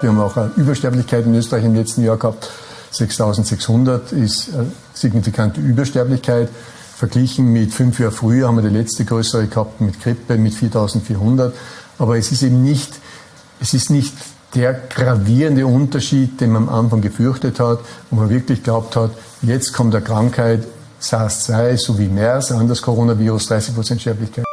Wir haben auch äh, eine Übersterblichkeit in Österreich im letzten Jahr gehabt. 6600 ist eine signifikante Übersterblichkeit. Verglichen mit fünf Jahren früher haben wir die letzte größere gehabt mit Grippe mit 4400. Aber es ist eben nicht, es ist nicht der gravierende Unterschied, den man am Anfang gefürchtet hat, wo man wirklich glaubt hat, jetzt kommt eine Krankheit, SARS-2 sowie MERS, an das Coronavirus, 30% Sterblichkeit.